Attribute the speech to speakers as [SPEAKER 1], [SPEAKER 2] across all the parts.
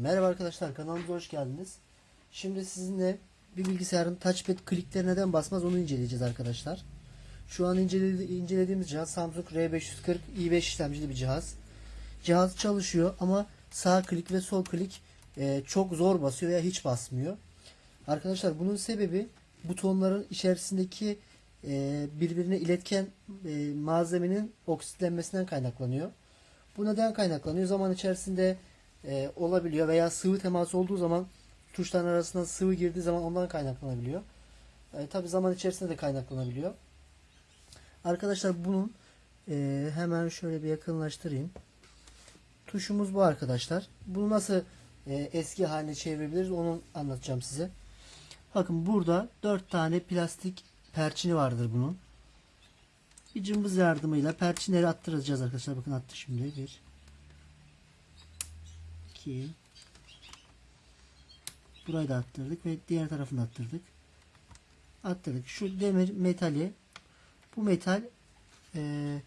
[SPEAKER 1] Merhaba arkadaşlar kanalımıza hoş geldiniz. Şimdi sizinle bir bilgisayarın touchpad klikleri neden basmaz onu inceleyeceğiz arkadaşlar. Şu an inceledi- incelediğimiz cihaz Samsung R540 i5 işlemcili bir cihaz. Cihaz çalışıyor ama sağ klik ve sol klik e, çok zor basıyor veya hiç basmıyor. Arkadaşlar bunun sebebi butonların içerisindeki e, birbirine iletken e, malzemenin oksitlenmesinden kaynaklanıyor. Bu neden kaynaklanıyor? Zaman içerisinde e, olabiliyor veya sıvı teması olduğu zaman tuşların arasına sıvı girdiği zaman ondan kaynaklanabiliyor. E, Tabi zaman içerisinde de kaynaklanabiliyor. Arkadaşlar bunun e, hemen şöyle bir yakınlaştırayım. Tuşumuz bu arkadaşlar. Bunu nasıl e, eski haline çevirebiliriz onu anlatacağım size. Bakın burada 4 tane plastik perçini vardır bunun. Bir cımbız yardımıyla perçinleri attıracağız arkadaşlar. Bakın attı şimdi. 1 2 Burayı da attırdık ve diğer tarafını attırdık. Attırdık. Şu demir metali bu metal eee,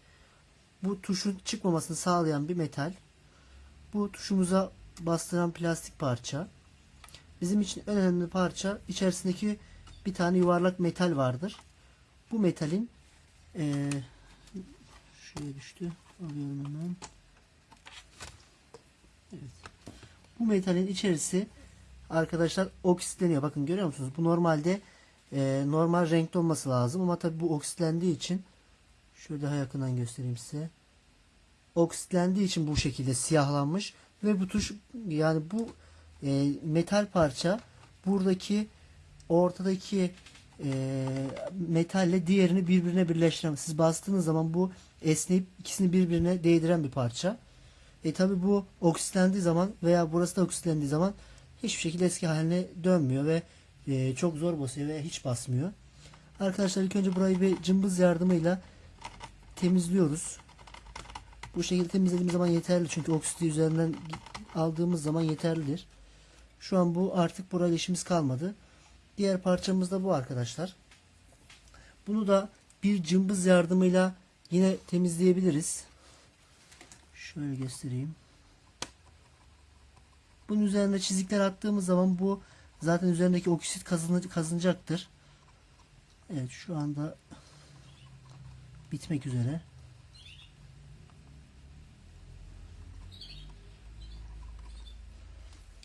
[SPEAKER 1] bu tuşun çıkmamasını sağlayan bir metal. Bu tuşumuza bastıran plastik parça. Bizim için en önemli parça içerisindeki bir tane yuvarlak metal vardır. Bu metalin eee şuraya düştü. Alıyorum hemen. Bu metalin içerisi arkadaşlar oksitleniyor. Bakın görüyor musunuz? Bu normalde e, normal renkte olması lazım ama tabi bu oksitlendiği için şöyle daha yakından göstereyim size. Oksitlendiği için bu şekilde siyahlanmış ve bu tuş yani bu e, metal parça buradaki ortadaki e, metalle diğerini birbirine birleştiren siz bastığınız zaman bu esneyip ikisini birbirine değdiren bir parça. E tabi bu oksitlendiği zaman veya burası da oksitlendiği zaman hiçbir şekilde eski haline dönmüyor ve e, çok zor basıyor ve hiç basmıyor. Arkadaşlar ilk önce burayı bir cımbız yardımıyla temizliyoruz. Bu şekilde temizlediğimiz zaman yeterli çünkü oksiti üzerinden aldığımız zaman yeterlidir. Şu an bu artık burayla işimiz kalmadı. Diğer parçamız da bu arkadaşlar. Bunu da bir cımbız yardımıyla yine temizleyebiliriz. Şöyle göstereyim. Bunun üzerine çizikler attığımız zaman bu zaten üzerindeki oksit kazınacaktır. Evet şu anda bitmek üzere.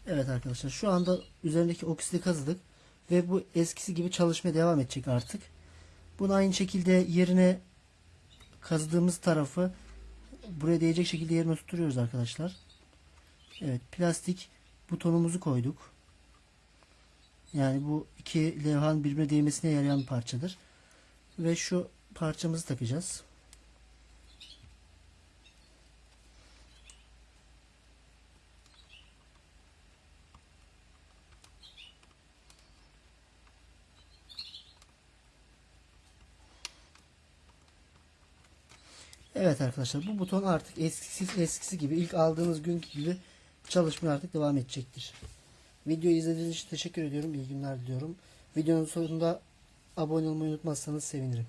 [SPEAKER 1] Evet arkadaşlar şu anda üzerindeki oksidi kazıdık ve bu eskisi gibi çalışmaya devam edecek artık. Bunu aynı şekilde yerine kazıdığımız tarafı buraya değecek şekilde yerine oturtuyoruz arkadaşlar. Evet plastik butonumuzu koyduk. Yani bu iki levhanın birbirine değmesine yarayan parçadır. Ve şu parçamızı takacağız. Evet arkadaşlar bu buton artık eskisi, eskisi gibi ilk aldığınız günkü gibi çalışmaya artık devam edecektir. Videoyu izlediğiniz için teşekkür ediyorum. İyi günler diliyorum. Videonun sonunda abone olmayı unutmazsanız sevinirim.